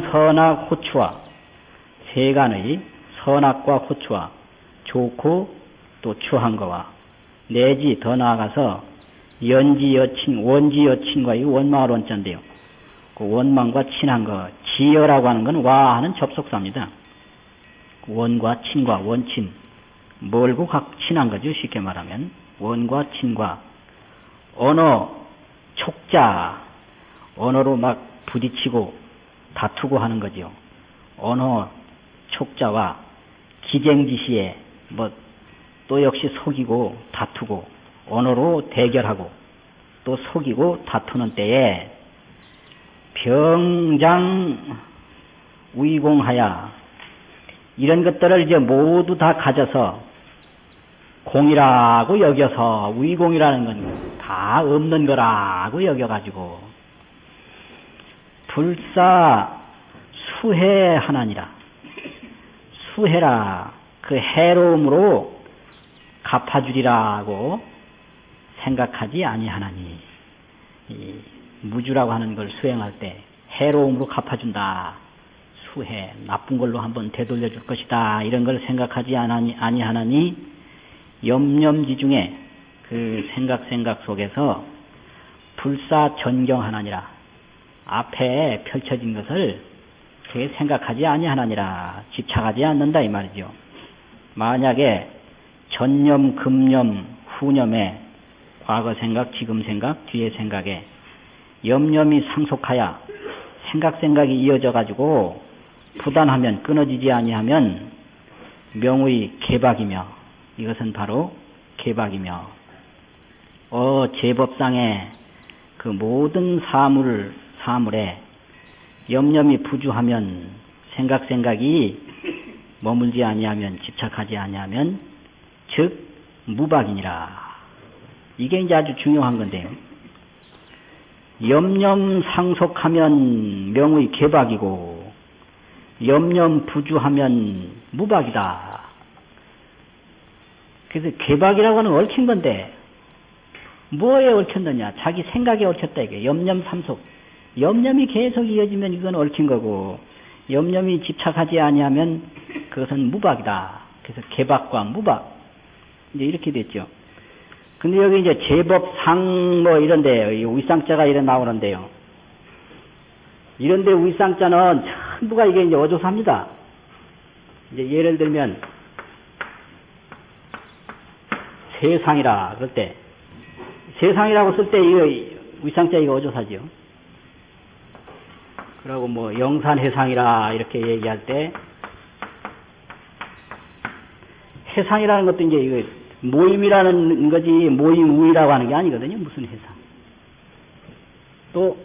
선한 선악 호추와 세간의 선악과 호추와 좋고 또 추한 거와 내지 더 나아가서 연지 여친, 원지 여친과의 원망을 원자인데요. 그 원망과 친한 거, 지여라고 하는 건 와 하는 접속사입니다. 원과 친과 원친, 멀고 각 친한 거죠. 쉽게 말하면 원과 친과 언어 촉자 언어로 막 부딪히고 다투고 하는 거죠. 언어 촉자와 기쟁지시에 뭐 또 역시 속이고 다투고 언어로 대결하고 또 속이고 다투는 때에 병장 위공하야 이런 것들을 이제 모두 다 가져서 공이라고 여겨서 위공이라는 건 다 없는 거라고 여겨가지고 불사 수해 하나니라. 수해라. 그 해로움으로 갚아주리라고 생각하지 아니하나니. 이 무주라고 하는 걸 수행할 때 해로움으로 갚아준다. 수해 나쁜 걸로 한번 되돌려 줄 것이다. 이런 걸 생각하지 아니하나니 염염지 중에 그 생각 생각 속에서 불사 전경하나니라 앞에 펼쳐진 것을 그게 생각하지 아니하나니라 집착하지 않는다 이 말이죠. 만약에 전념, 금념, 후념에 과거 생각, 지금 생각, 뒤의 생각에 염념이 상속하여 생각 생각이 이어져 가지고 부단하면 끊어지지 아니하면 명의 개박이며 이것은 바로 개박이며 어 제법상의 그 모든 사물 사물에 염념이 부주하면 생각 생각이 머물지 아니하면 집착하지 아니하면 즉 무박이니라. 이게 이제 아주 중요한 건데요. 염념 상속하면 명의 개박이고 염념 부주하면 무박이다. 그래서 개박이라고 하는 얽힌 건데 뭐에 얽혔느냐? 자기 생각에 얽혔다 이게 염념 삼속. 염념이 계속 이어지면 이건 얽힌 거고 염념이 집착하지 아니하면 그것은 무박이다. 그래서 개박과 무박 이제 이렇게 됐죠. 근데 여기 이제 제법상 뭐 이런데 위상자가 이래 나오는데요. 이런데 위상자는 전부가 이게 이제 어조사입니다. 이제 예를 들면 세상이라 그럴 때 세상이라고 쓸 때 이거 위상자 이거 어조사죠. 그리고 뭐 영산해상이라 이렇게 얘기할 때 해상이라는 것도 이제 이거 모임이라는 거지 모임 우이라고 하는 게 아니거든요. 무슨 해상. 또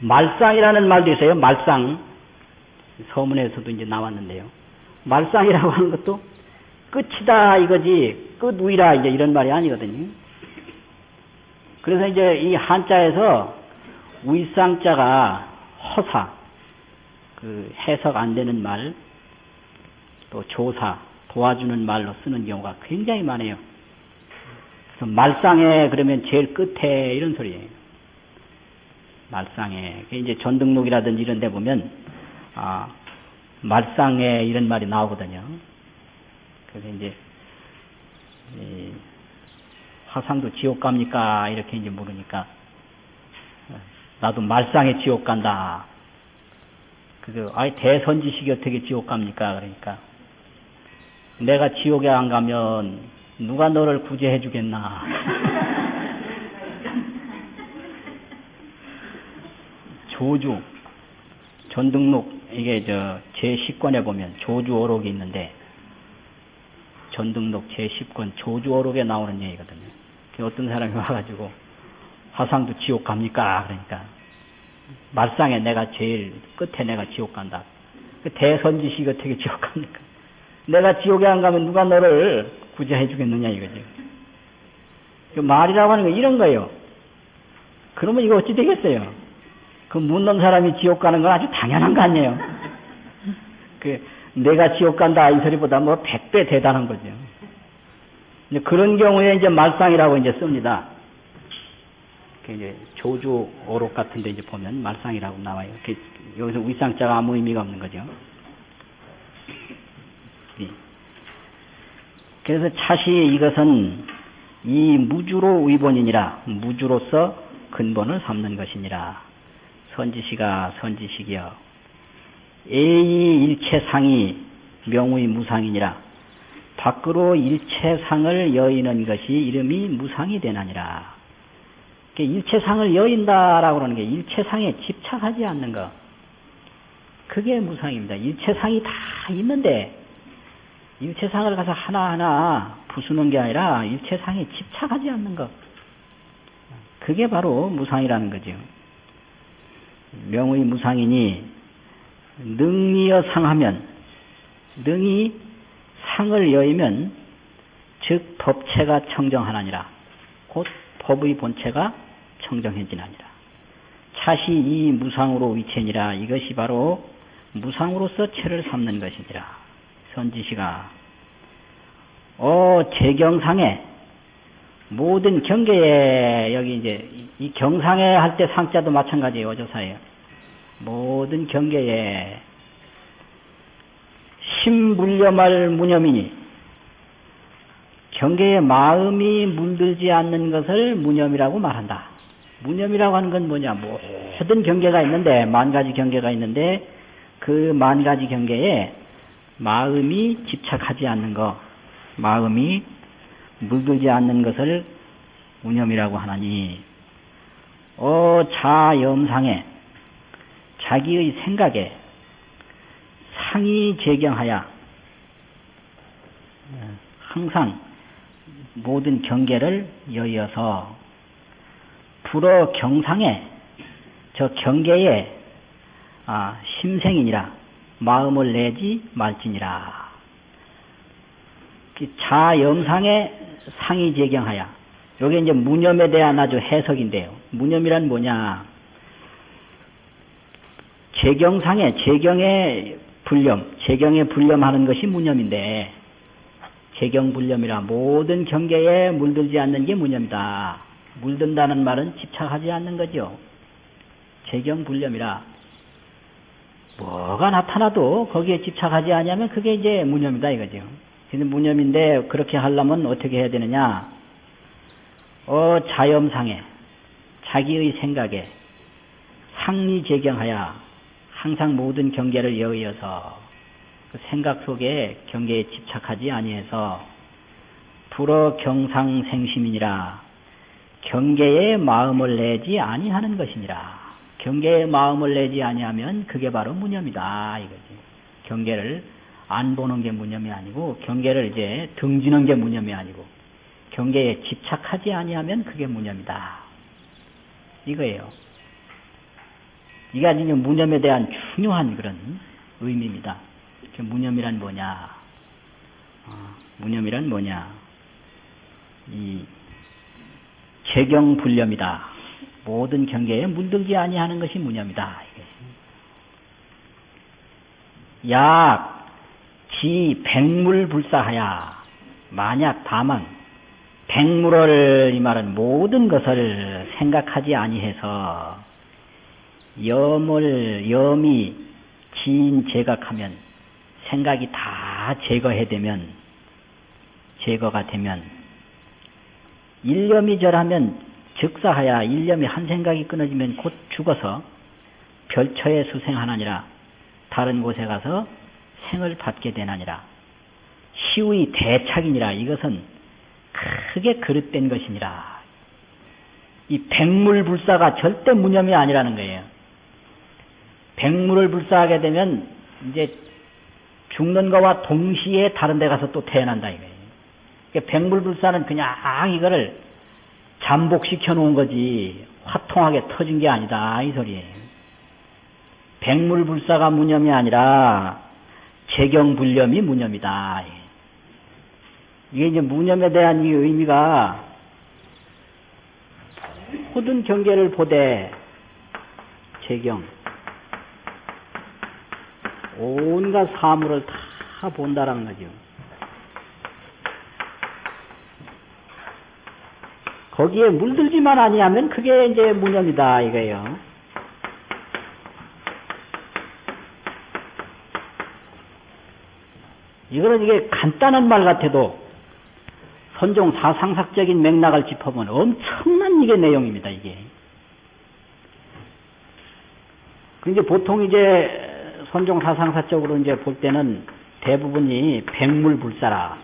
말상이라는 말도 있어요. 말상. 서문에서도 이제 나왔는데요. 말상이라고 하는 것도 끝이다 이거지 끝우이라 이제 이런 말이 아니거든요. 그래서 이제 이 한자에서 위상자가 허사, 그 해석 안 되는 말, 또 조사, 도와주는 말로 쓰는 경우가 굉장히 많아요. 그래서 말상에 그러면 제일 끝에 이런 소리예요. 말상에. 이제 전등록이라든지 이런 데 보면, 아, 말상에 이런 말이 나오거든요. 그래서 이제, 화상도 지옥 갑니까? 이렇게 이제 물으니까, 나도 말상에 지옥 간다. 그래서, 아이, 대선지식이 어떻게 지옥 갑니까? 그러니까, 내가 지옥에 안 가면 누가 너를 구제해 주겠나. 조주, 전등록, 이게 저, 제10권에 보면 조주 어록이 있는데, 전등록 제10권 조주 어록에 나오는 얘기거든요. 어떤 사람이 와가지고, 화상도 지옥 갑니까? 그러니까, 말상에 내가 제일 끝에 내가 지옥 간다. 그 대선지식 어떻게 지옥 갑니까? 내가 지옥에 안 가면 누가 너를 구제해 주겠느냐 이거지. 그 말이라고 하는 거 이런 거예요. 그러면 이거 어찌 되겠어요? 그 묻는 사람이 지옥 가는 건 아주 당연한 거 아니에요? 그 내가 지옥 간다 이 소리보다 뭐 백 배 대단한 거죠. 그런 경우에 이제 말상이라고 이제 씁니다. 그 이제 조주 오록 같은데 이제 보면 말상이라고 나와요. 그 여기서 위상자가 아무 의미가 없는 거죠. 예. 그래서 차시 이것은 이 무주로 의본이니라 무주로서 근본을 삼는 것이니라 선지시가 선지식이여 에이 일체상이 명의 무상이니라 밖으로 일체상을 여의는 것이 이름이 무상이 되나니라 일체상을 여인다라고 하는 게 일체상에 집착하지 않는 것 그게 무상입니다 일체상이 다 있는데 일체상을 가서 하나하나 부수는 게 아니라 일체상에 집착하지 않는 것. 그게 바로 무상이라는 거죠. 명의 무상이니 능이여 상하면 능이 상을 여이면 즉 법체가 청정하나니라. 곧 법의 본체가 청정해지나니라. 차시 이 무상으로 위체니라. 이것이 바로 무상으로서 체를 삼는 것이니라. 선지시가 어 제경상에 모든 경계에 여기 이제 이 경상에 할 때 상자도 마찬가지예요 어조사예요 모든 경계에 심불념할 무념이니 경계에 마음이 물들지 않는 것을 무념이라고 말한다. 무념이라고 하는 건 뭐냐? 모든 경계가 있는데 만 가지 경계가 있는데 그 만 가지 경계에 마음이 집착하지 않는 것, 마음이 물들지 않는 것을 무념이라고 하나니, 어, 자염상에, 자기의 생각에 상이 제경하여, 항상 모든 경계를 여의어서, 불어 경상에, 저 경계에, 아, 심생이니라, 마음을 내지 말지니라. 자영상에 상이 제경하여. 요게 이제 무념에 대한 아주 해석인데요. 무념이란 뭐냐? 제경상에, 제경의 불념, 제경에 불념하는 것이 무념인데, 제경불념이라 모든 경계에 물들지 않는 게 무념이다. 물든다는 말은 집착하지 않는 거죠. 제경불념이라. 뭐가 나타나도 거기에 집착하지 않으면 그게 이제 무념이다 이거죠. 근데 무념인데 그렇게 하려면 어떻게 해야 되느냐? 어 자염상에 자기의 생각에 상리제경하여 항상 모든 경계를 여의어서 그 생각 속에 경계에 집착하지 아니해서 불어 경상생심이니라 경계에 마음을 내지 아니하는 것이니라. 경계에 마음을 내지 아니하면 그게 바로 무념이다 이거지. 경계를 안 보는 게 무념이 아니고 경계를 이제 등지는 게 무념이 아니고 경계에 집착하지 아니하면 그게 무념이다. 이거예요. 이게 아주 무념에 대한 중요한 그런 의미입니다. 무념이란 뭐냐? 어, 무념이란 뭐냐? 이 재경불념이다. 모든 경계에 물들지 아니하는 것이 무념이다. 약, 지, 백물불사하야. 만약 다만, 백물을 이 말은 모든 것을 생각하지 아니해서 염을 염이 지인 제각하면 생각이 다 제거해되면 제거가 되면 일념이 절하면 즉사하야 일념이 한 생각이 끊어지면 곧 죽어서 별처에 수생하나니라. 다른 곳에 가서 생을 받게 되나니라. 시의 대착이니라. 이것은 크게 그릇된 것이니라. 이 백물불사가 절대 무념이 아니라는 거예요 백물을 불사하게 되면 이제 죽는 거와 동시에 다른 데 가서 또 태어난다 이거예요 그러니까 백물불사는 그냥 이거를 잠복시켜 놓은 거지 화통하게 터진 게 아니다 이 소리예요. 백물불사가 무념이 아니라 재경불념이 무념이다. 이게 이제 무념에 대한 이 의미가 모든 경계를 보되 재경 온갖 사물을 다 본다라는 거죠. 거기에 물들지만 아니하면 그게 이제 무념이다 이거예요. 이거는 이게 간단한 말 같아도 선종 사상학적인 맥락을 짚어보면 엄청난 이게 내용입니다, 이게. 그 이제 보통 이제 선종 사상사적으로 이제 볼 때는 대부분이 백물불사라.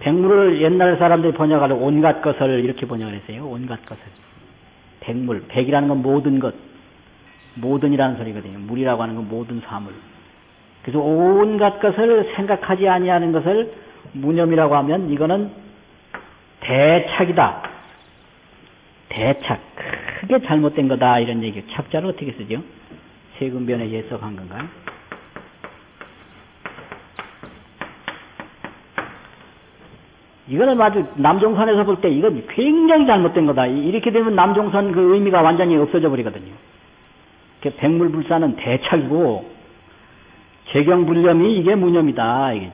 백물을 옛날 사람들이 번역할 온갖 것을 이렇게 번역을 했어요. 온갖 것을. 백물. 백이라는 건 모든 것. 모든이라는 소리거든요. 물이라고 하는 건 모든 사물. 그래서 온갖 것을 생각하지 아니하는 것을 무념이라고 하면 이거는 대착이다. 대착. 크게 잘못된 거다. 이런 얘기. 착자를 어떻게 쓰죠? 세금 변에 예석한 건가요? 이거는 아주 남종선에서 볼 때 이건 굉장히 잘못된 거다. 이렇게 되면 남종선 그 의미가 완전히 없어져 버리거든요. 백물불사는 대착이고 재경불념이 이게 무념이다. 이게.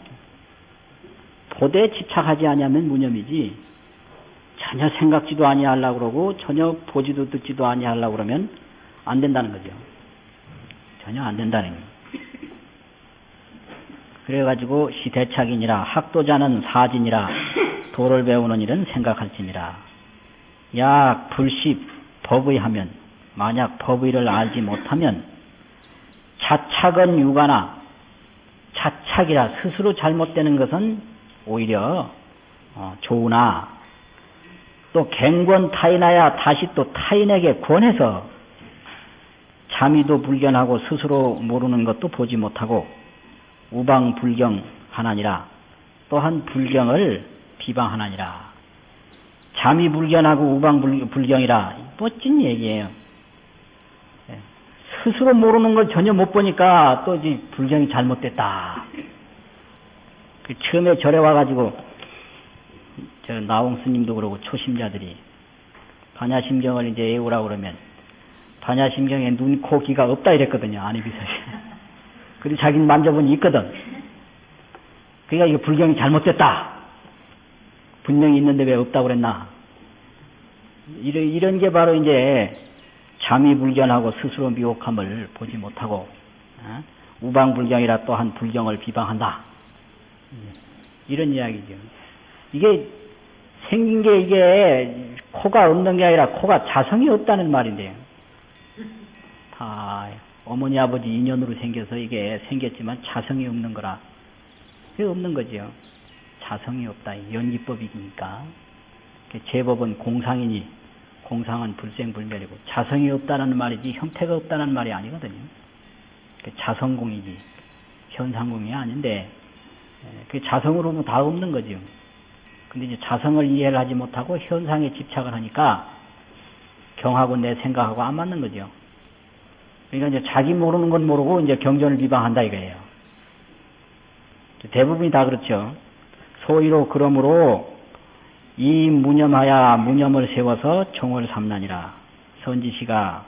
도대에 집착하지 아니하면 무념이지 전혀 생각지도 아니하려고 그러고 전혀 보지도 듣지도 아니하려고 그러면 안 된다는 거죠. 전혀 안 된다는 거예요. 그래가지고 시대착이니라 학도자는 사진이라 도를 배우는 일은 생각할지니라 약 불시 법의하면 만약 법의를 알지 못하면 자착은 유가나 자착이라 스스로 잘못되는 것은 오히려 어, 좋으나 또 갱권 타인하야 다시 또 타인에게 권해서 자미도 불견하고 스스로 모르는 것도 보지 못하고 우방 불경 하나니라 또한 불경을 비방하나니라 잠이 불견하고 우방 불경이라 멋진 얘기예요. 예. 스스로 모르는 걸 전혀 못 보니까 또 이제 불경이 잘못됐다. 그 처음에 절에 와가지고 저 나홍 스님도 그러고 초심자들이 반야심경을 이제 외우라고 그러면 반야심경에 눈, 코, 귀가 없다 이랬거든요. 비서시. 그리고 자기는 만져보니 있거든. 그러니까 이거 불경이 잘못됐다. 분명히 있는데 왜 없다고 그랬나. 이런, 이런 게 바로 이제 잠이 불견하고 스스로 미혹함을 보지 못하고 어? 우방불경이라 또한 불경을 비방한다. 이런 이야기죠. 이게 생긴 게 이게 코가 없는 게 아니라 코가 자성이 없다는 말인데요. 다 어머니 아버지 인연으로 생겨서 이게 생겼지만 자성이 없는 거라. 그게 없는 거죠. 자성이 없다. 연기법이니까. 제법은 공상이니 공상은 불생불멸이고 자성이 없다는 말이지 형태가 없다는 말이 아니거든요. 자성공이지 현상공이 아닌데 그 자성으로는 다 없는 거죠. 근데 이제 자성을 이해를 하지 못하고 현상에 집착을 하니까 경하고 내 생각하고 안 맞는 거죠. 그러니까 이제 자기 모르는 건 모르고 이제 경전을 비방한다 이거예요. 대부분이 다 그렇죠. 소위로 그러므로 이 무념하야 무념을 세워서 종을 삼나니라. 선지시가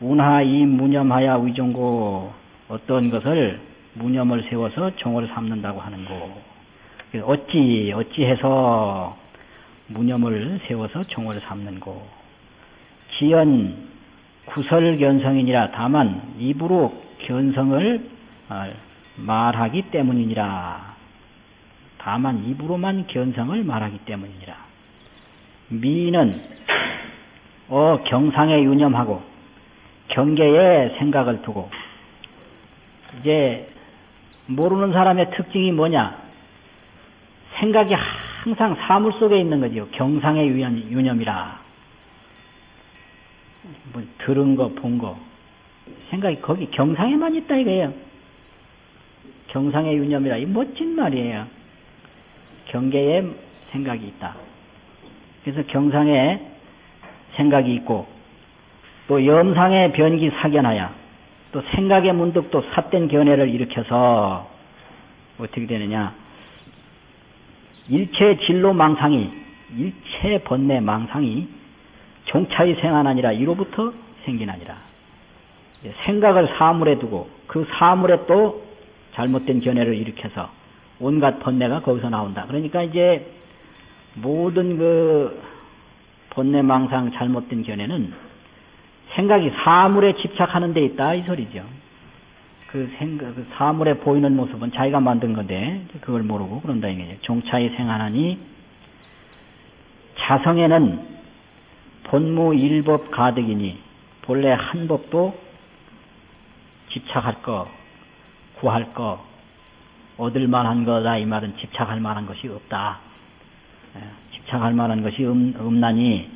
운하 이 무념하야 위종고 어떤 것을 무념을 세워서 종을 삼는다고 하는고 어찌 어찌해서 무념을 세워서 종을 삼는고. 지연 구설견성이니라. 다만 입으로 견성을 어, 말하기 때문이니라. 다만 입으로만 견성을 말하기 때문이니라. 미는 어 경상에 유념하고 경계에 생각을 두고. 이제 모르는 사람의 특징이 뭐냐 생각이 항상 사물 속에 있는 거죠 경상의 유념 이라 뭐 들은 거, 본 거. 생각이 거기 경상에만 있다 이거예요. 경상의 유념이라 이 멋진 말이에요. 경계에 생각이 있다. 그래서 경상에 생각이 있고 또 염상의 변기 사견하야 또 생각의 문득 또 삿된 견해를 일으켜서 어떻게 되느냐 일체 진로 망상이 일체 번뇌 망상이 종차의 생하나니라 이로부터 생기나니라. 생각을 사물에 두고 그 사물에 또 잘못된 견해를 일으켜서 온갖 번뇌가 거기서 나온다. 그러니까 이제 모든 그 번뇌 망상 잘못된 견해는 생각이 사물에 집착하는 데 있다 이 소리죠. 그 생각, 그 사물에 보이는 모습은 자기가 만든 건데 그걸 모르고 그런다 이거죠. 종차에 생하나니 자성에는 본무 일법 가득이니 본래 한 법도 집착할 거, 구할 거, 얻을 만한 거다 이 말은 집착할 만한 것이 없다. 예, 집착할 만한 것이 없, 없나니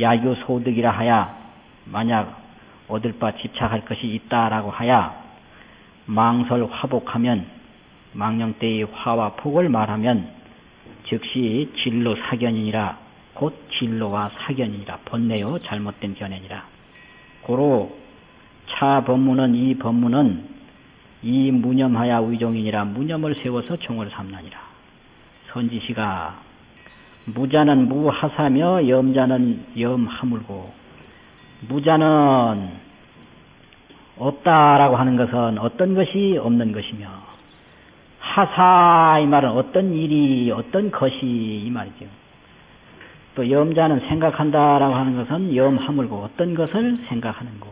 야유 소득이라 하야 만약 얻을 바 집착할 것이 있다라고 하야 망설 화복하면 망령 때의 화와 폭을 말하면 즉시 진로 사견이니라. 곧 진로와 사견이니라. 번뇌요 잘못된 견해니라. 고로 차 법문은 이 법문은 이 무념하야 의종이니라. 무념을 세워서 종을 삼나니라. 선지시가 무자는 무하사며 염자는 염하물고 무자는 없다라고 하는 것은 어떤 것이 없는 것이며 하사 이 말은 어떤 일이 어떤 것이 이 말이죠. 또 염자는 생각한다라고 하는 것은 염하물고 어떤 것을 생각하는 거.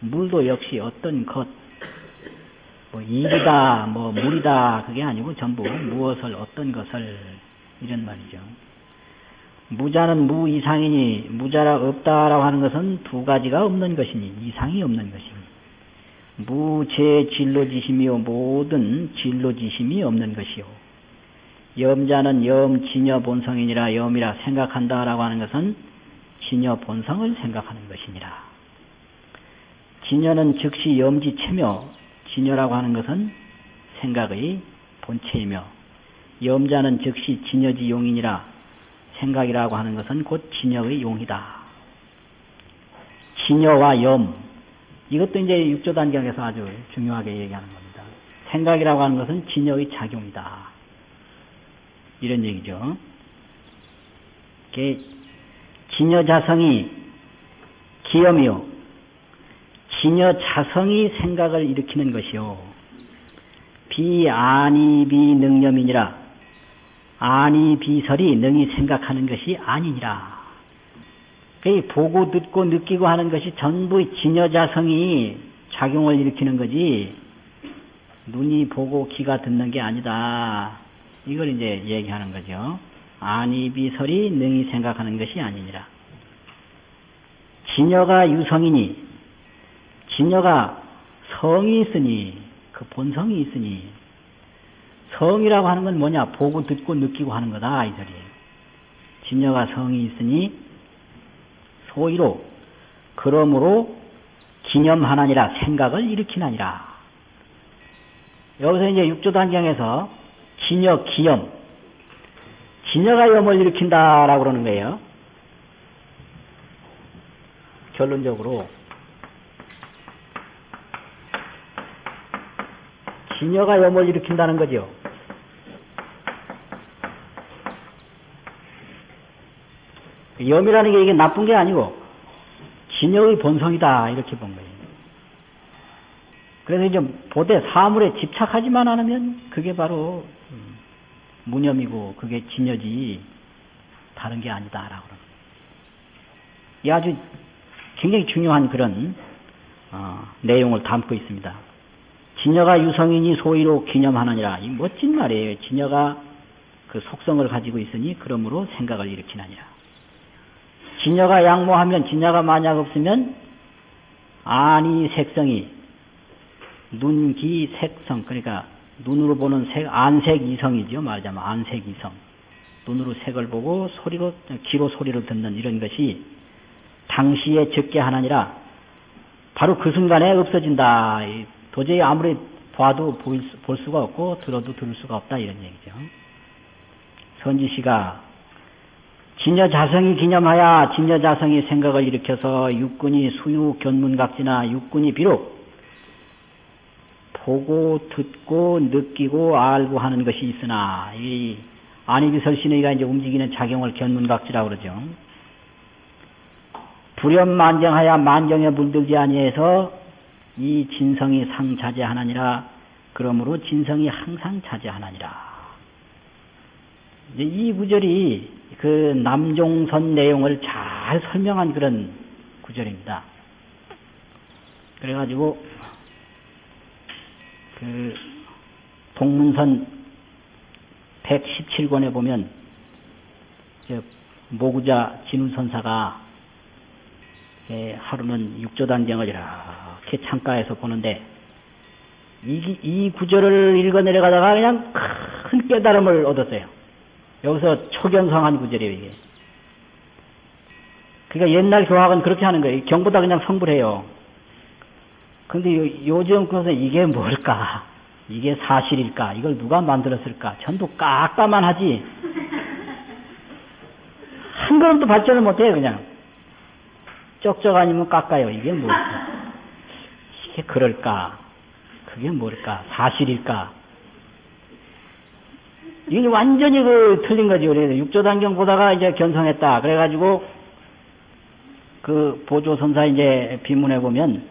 물도 역시 어떤 것, 뭐 일이다, 뭐 물이다 그게 아니고 전부 무엇을 어떤 것을 이런 말이죠. 무자는 무 이상이니 무자라 없다라고 하는 것은 두 가지가 없는 것이니 이상이 없는 것이니 무제 진로지심이요. 모든 진로지심이 없는 것이요. 염자는 염 진여 본성이니라 염이라 생각한다라고 하는 것은 진여 본성을 생각하는 것이니라. 진여는 즉시 염지체며 진여라고 하는 것은 생각의 본체이며 염자는 즉시 진여지 용이니라 생각이라고 하는 것은 곧 진여의 용이다. 진여와 염 이것도 이제 육조 단경에서 아주 중요하게 얘기하는 겁니다. 생각이라고 하는 것은 진여의 작용이다. 이런 얘기죠. 진여 자성이 기염이요. 진여 자성이 생각을 일으키는 것이요. 비아니 비 능념이니라. 아니 비설이 능히 생각하는 것이 아니니라. 보고 듣고 느끼고 하는 것이 전부 진여자성이 작용을 일으키는 거지 눈이 보고 귀가 듣는 게 아니다. 이걸 이제 얘기하는 거죠. 아니 비설이 능히 생각하는 것이 아니니라. 진여가 유성이니 진여가 성이 있으니 그 본성이 있으니 성이라고 하는 건 뭐냐? 보고 듣고 느끼고 하는 거다 이 소리예요. 진여가 성이 있으니 소위로 그러므로 기념하나니라 생각을 일으키나니라. 여기서 이제 육조 단경에서 진여 기염 진여가 염을 일으킨다라고 그러는 거예요. 결론적으로 진여가 염을 일으킨다는 거죠. 염이라는 게 이게 나쁜 게 아니고 진여의 본성이다 이렇게 본 거예요. 그래서 이제 보되 사물에 집착하지만 않으면 그게 바로 음, 무념이고 그게 진여지 다른 게 아니다라고 그러는 이 아주 굉장히 중요한 그런 어, 내용을 담고 있습니다. 진여가 유성이니 소위로 기념하느니라. 이 멋진 말이에요. 진여가 그 속성을 가지고 있으니 그러므로 생각을 일으키느니라. 진여가 양모하면 진여가 만약 없으면 아니 색성이 눈 기 색성 그러니까 눈으로 보는 색 안색 이성이죠. 말하자면 안색 이성. 눈으로 색을 보고 소리로 귀로 소리를 듣는 이런 것이 당시에 적게 하나니라 바로 그 순간에 없어진다. 도저히 아무리 봐도 볼, 볼 수가 없고 들어도 들을 수가 없다. 이런 얘기죠. 선지시가 진여 자성이 기념하여 진여 자성이 생각을 일으켜서 육군이 수유 견문각지나 육군이 비록 보고 듣고 느끼고 알고 하는 것이 있으나 이 안이비설신의가 이제 움직이는 작용을 견문각지라고 그러죠. 불연만정하여 만정에 물들지 아니해서 이 진성이 상자제하나니라 그러므로 진성이 항상 자제하나니라. 이 구절이 그 남종선 내용을 잘 설명한 그런 구절입니다. 그래가지고 그 동문선 117권에 보면 저 모구자 진우선사가 예, 하루는 육조단경을 이렇게 창가에서 보는데 이, 이 구절을 읽어 내려가다가 그냥 큰 깨달음을 얻었어요. 여기서 초견성한 구절이에요, 이게. 그러니까 옛날 교학은 그렇게 하는 거예요. 경보다 그냥 성불해요. 근데 요, 요즘 것은 이게 뭘까? 이게 사실일까? 이걸 누가 만들었을까? 전부 깎아만 하지. 한 걸음도 발전을 못해요, 그냥. 쩍쩍 아니면 깎아요. 이게 뭘까? 이게 그럴까? 그게 뭘까? 사실일까? 이게 완전히 그 틀린 거지. 그래서 육조단경 보다가 이제 견성했다. 그래가지고 그 보조선사 이제 비문에 보면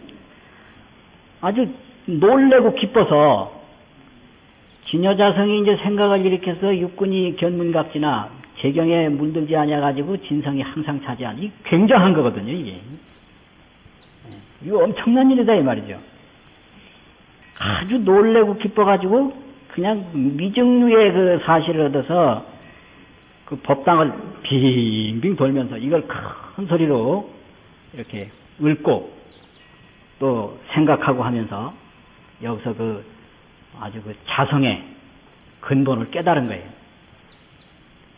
아주 놀래고 기뻐서 진여자성이 이제 생각을 일으켜서 육군이 견문각지나 재경에 물들지 않아 가지고 진성이 항상 차지한 이 굉장한 거거든요 이게 이거 엄청난 일이다 이 말이죠 아주 놀래고 기뻐가지고 그냥 미증류의 그 사실을 얻어서 그 법당을 빙빙 돌면서 이걸 큰 소리로 이렇게 읊고 또 생각하고 하면서 여기서 그 아주 그 자성의 근본을 깨달은 거예요.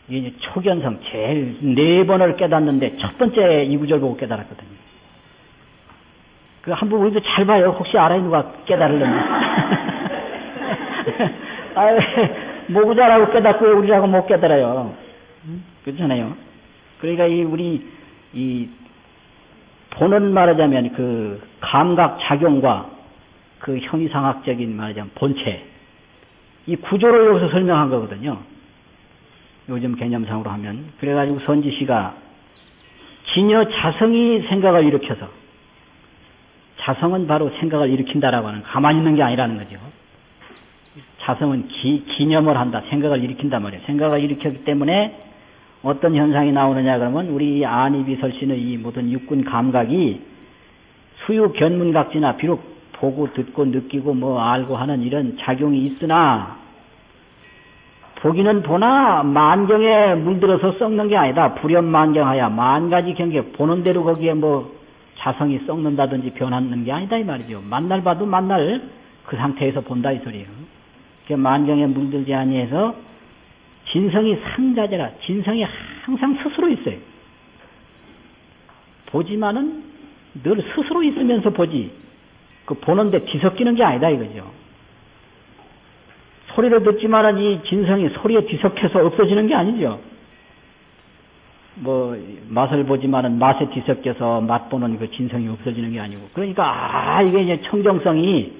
이게 초견성 제일 네 번을 깨닫는데 첫 번째 이 구절 보고 깨달았거든요. 그 한번 우리도 잘 봐요. 혹시 알아요 누가 깨달으려면. 아, 모구자라고 깨닫고 우리라고 못 깨달아요. 그렇잖아요. 그러니까 이 우리 이 보는 말하자면 그 감각 작용과 그 형이상학적인 말하자면 본체 이 구조를 여기서 설명한 거거든요. 요즘 개념상으로 하면 그래가지고 선지 씨가 진여 자성이 생각을 일으켜서 자성은 바로 생각을 일으킨다라고 하는 가만히 있는 게 아니라는 거죠. 자성은 기, 기념을 한다. 생각을 일으킨단 말이에요. 생각을 일으켰기 때문에 어떤 현상이 나오느냐 그러면 우리 안이비설신의 이 모든 육군 감각이 수유 견문각지나 비록 보고 듣고 느끼고 뭐 알고 하는 이런 작용이 있으나 보기는 보나 만경에 물들어서 썩는 게 아니다. 불연만경하야 만 가지 경계 보는 대로 거기에 뭐 자성이 썩는다든지 변하는 게 아니다 이 말이죠. 만날 봐도 만날 그 상태에서 본다 이 소리예요. 그 만경에 물들지 아니해서 진성이 상자제라 진성이 항상 스스로 있어요. 보지만은 늘 스스로 있으면서 보지. 그 보는데 뒤섞이는 게 아니다 이거죠. 소리를 듣지만은 이 진성이 소리에 뒤섞여서 없어지는 게 아니죠. 뭐 맛을 보지만은 맛에 뒤섞여서 맛보는 그 진성이 없어지는 게 아니고 그러니까 아 이게 이제 청정성이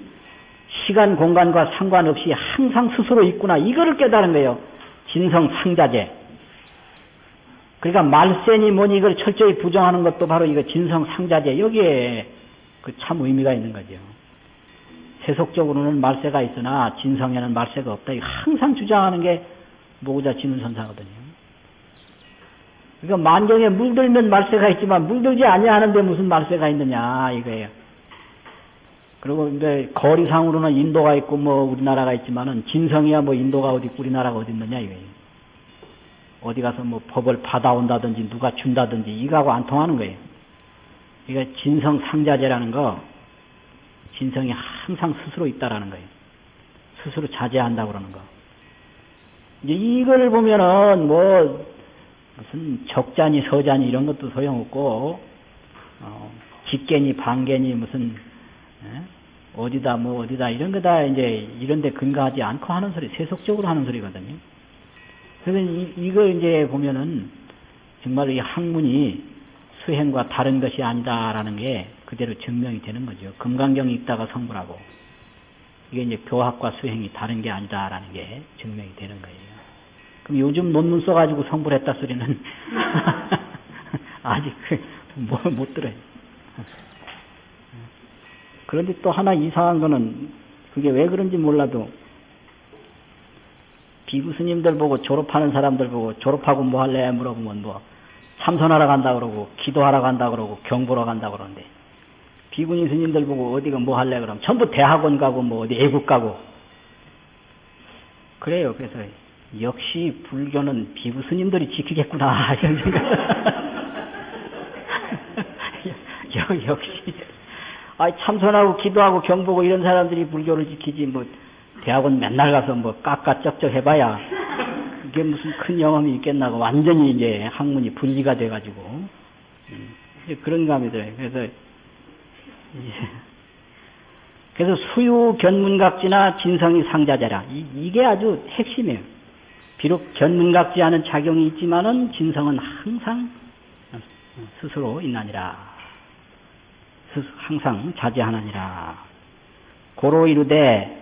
시간 공간과 상관없이 항상 스스로 있구나 이거를 깨달은 거예요. 진성 상자제. 그러니까 말세니 뭐니 이걸 철저히 부정하는 것도 바로 이거 진성 상자제 여기에 그 참 의미가 있는 거죠. 세속적으로는 말세가 있으나 진성에는 말세가 없다. 이거 항상 주장하는 게 모구자 진운선사거든요. 그러니까 만경에 물들면 말세가 있지만 물들지 아니하는데 무슨 말세가 있느냐 이거예요. 그리고 이제 거리상으로는 인도가 있고 뭐 우리나라가 있지만은 진성이야 뭐 인도가 어디 우리나라가 어디 있느냐 이거예요. 어디 가서 뭐 법을 받아온다든지 누가 준다든지 이거하고 안 통하는 거예요. 이거 진성 상자제라는 거 진성이 항상 스스로 있다라는 거예요. 스스로 자제한다고 그러는 거. 이제 이걸 보면은 뭐 무슨 적자니 서자니 이런 것도 소용없고 어, 직계니 반계니 무슨 에? 어디다 뭐 어디다 이런 거다 이제 이런 데 근거하지 않고 하는 소리 세속적으로 하는 소리거든요. 그래서 이, 이거 이제 보면은 정말 이 학문이 수행과 다른 것이 아니다라는 게 그대로 증명이 되는 거죠. 금강경 읽다가 성불하고 이게 이제 교학과 수행이 다른 게 아니다라는 게 증명이 되는 거예요. 그럼 요즘 논문 써가지고 성불했다 소리는 아직 뭐, 못 들어요. 그런데 또 하나 이상한 거는 그 그게 왜 그런지 몰라도 비구 스님들 보고 졸업하는 사람들 보고 졸업하고 뭐 할래 물어보면 뭐 참선하러 간다 그러고 기도하러 간다 그러고 경 보러 간다 그러는데 비구니 스님들 보고 어디가 뭐 할래 그러면 전부 대학원 가고 뭐 어디 외국 가고 그래요. 그래서 역시 불교는 비구 스님들이 지키겠구나 이런 생각. 여- 역시 아 참선하고 기도하고 경보고 이런 사람들이 불교를 지키지 뭐 대학원 맨날 가서 뭐 깎아 쩍쩍 해봐야 그게 무슨 큰 영험이 있겠나고 완전히 이제 학문이 분리가 돼가지고 음, 그런 감이 들어요. 그래서 그래서 수유 견문각지나 진성이 상자재라 이, 이게 아주 핵심이에요. 비록 견문각지 하는 작용이 있지만은 진성은 항상 스스로 있나니라. 항상 자제하느니라. 고로 이르되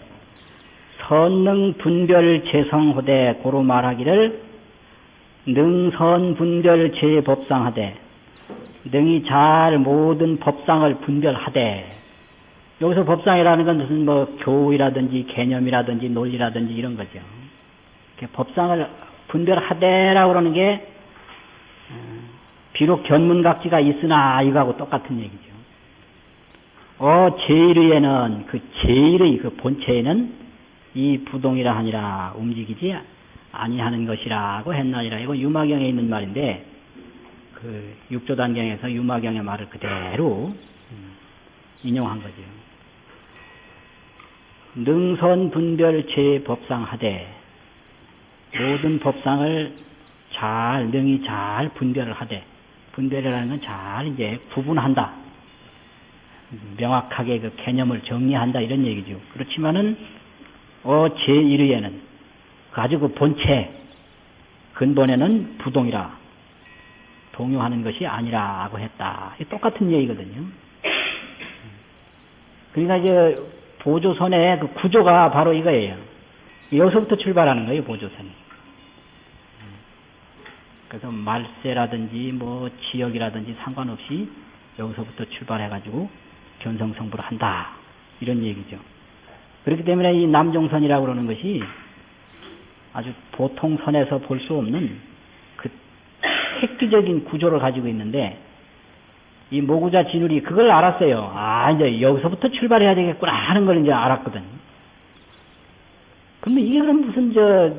선능 분별 재성호대 고로 말하기를 능선 분별 재법상하되 능이 잘 모든 법상을 분별하되 여기서 법상이라는 건 무슨 뭐 교이라든지 개념이라든지 논리라든지 이런 거죠. 법상을 분별하되라고 그러는 게 어, 비록 견문각지가 있으나 이거하고 똑같은 얘기죠. 어 제일의에는 그 제일의 그 본체에는 이 부동이라 하니라 움직이지 아니하는 것이라고 했나니라 이거 유마경에 있는 말인데 그 육조단경에서 유마경의 말을 그대로 음, 인용한 거죠. 능선 분별 제 법상하되 모든 법상을 잘 능히 잘 분별을 하되 분별이라는 건 잘 이제 구분한다. 명확하게 그 개념을 정리한다 이런 얘기죠. 그렇지만은 어 제1의에는 아주 그 본체 근본에는 부동이라 동요하는 것이 아니라고 했다. 똑같은 얘기거든요. 그러니까 이제 보조선의 그 구조가 바로 이거예요. 여기서부터 출발하는 거예요, 보조선이. 그래서 말세라든지 뭐 지역이라든지 상관없이 여기서부터 출발해가지고 견성성불을 한다. 이런 얘기죠. 그렇기 때문에 이 남종선이라고 그러는 것이 아주 보통 선에서 볼 수 없는 그 획기적인 구조를 가지고 있는데 이 모구자 진울이 그걸 알았어요. 아, 이제 여기서부터 출발해야 되겠구나 하는 걸 이제 알았거든. 근데 이게 그럼 무슨 저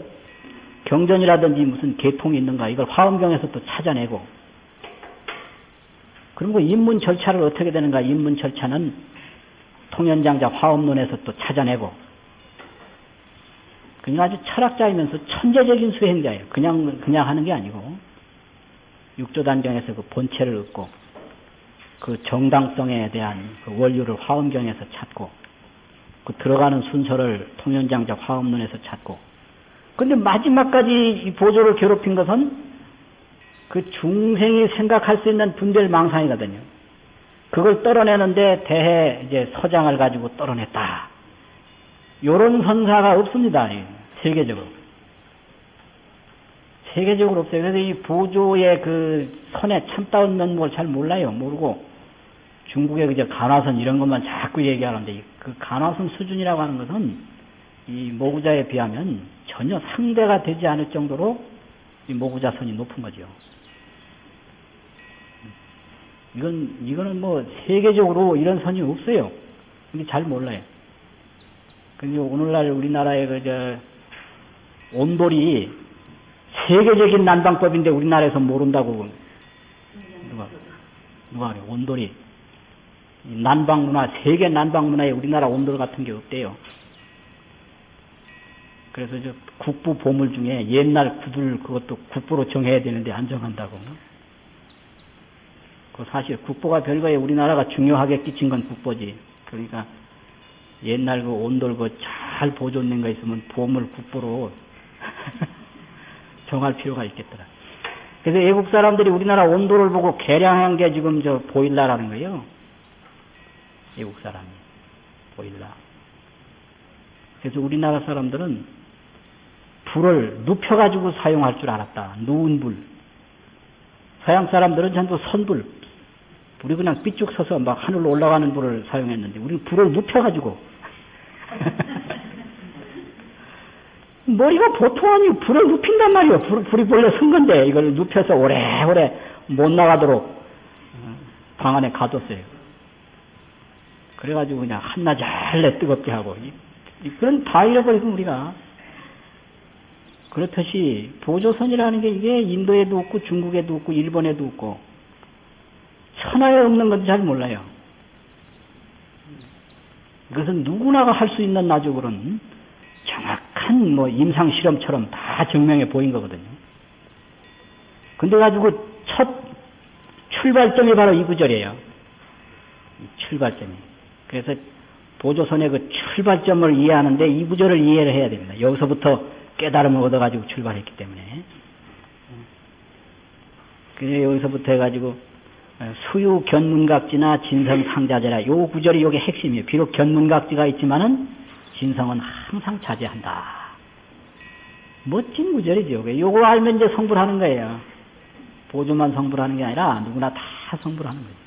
경전이라든지 무슨 계통이 있는가 이걸 화엄경에서 또 찾아내고 그리고 입문 절차를 어떻게 되는가 입문 절차는 통연장자 화엄론에서 또 찾아내고 그냥 아주 철학자이면서 천재적인 수행자예요. 그냥 그냥 하는 게 아니고 육조단경에서 그 본체를 얻고 그 정당성에 대한 그 원료를 화엄경에서 찾고 그 들어가는 순서를 통연장자 화엄론에서 찾고 근데 마지막까지 이 보조를 괴롭힌 것은 그 중생이 생각할 수 있는 분별 망상이거든요. 그걸 떨어내는데 대해 이제 서장을 가지고 떨어냈다. 요런 선사가 없습니다. 이 세계적으로. 세계적으로 없어요. 그래서 이 보조의 그 선에 참다운 면목을 잘 몰라요. 모르고 중국의 그저 간화선 이런 것만 자꾸 얘기하는데 이그 간화선 수준이라고 하는 것은 이 모구자에 비하면 전혀 상대가 되지 않을 정도로 이 모구자 선이 높은 거죠. 이건 이거는 뭐 세계적으로 이런 선이 없어요. 이게 잘 몰라요. 근데 오늘날 우리나라의 그 저 온돌이 세계적인 난방법인데 우리나라에서 모른다고 누가 누가 그래 온돌이 이 난방 문화 세계 난방 문화에 우리나라 온돌 같은 게 없대요. 그래서 저 국부 보물 중에 옛날 구들 그것도 국보로 정해야 되는데 안 정한다고. 그 사실 국보가 별거에 우리나라가 중요하게 끼친 건 국보지. 그러니까 옛날 그 온돌 그 잘 보존된 거 있으면 보물 국보로 정할 필요가 있겠더라. 그래서 외국 사람들이 우리나라 온도를 보고 개량한 게 지금 저 보일라라는 거예요. 외국 사람이 보일라. 그래서 우리나라 사람들은 불을 눕혀가지고 사용할 줄 알았다. 누운 불. 서양 사람들은 전부 선불. 불이 그냥 삐쭉 서서 막 하늘로 올라가는 불을 사용했는데 우리는 불을 눕혀가지고 머리가 보통 아니고 불을 눕힌단 말이에요. 불, 불이 본래 쓴 건데 이걸 눕혀서 오래오래 못 나가도록 어, 방 안에 가뒀어요. 그래가지고 그냥 한낮 잘래 뜨겁게 하고 그런 다 잃어버리고 우리가 그렇듯이 보조선이라는 게 이게 인도에도 없고 중국에도 없고 일본에도 없고 천하에 없는 건지 잘 몰라요. 이것은 누구나가 할 수 있는 그런 정확한 뭐 임상 실험처럼 다 증명해 보인 거거든요. 근데 가지고 첫 출발점이 바로 이 구절이에요. 이 출발점이. 그래서 보조선의 그 출발점을 이해하는데 이 구절을 이해를 해야 됩니다. 여기서부터 깨달음을 얻어가지고 출발했기 때문에. 그래서 여기서부터 해가지고 수유 견문각지나 진성 상자제라 요 구절이 요게 핵심이에요. 비록 견문각지가 있지만은 진성은 항상 자제한다. 멋진 구절이죠. 요거 알면 이제 성불하는 거예요. 보조만 성불하는 게 아니라 누구나 다 성불하는 거예요.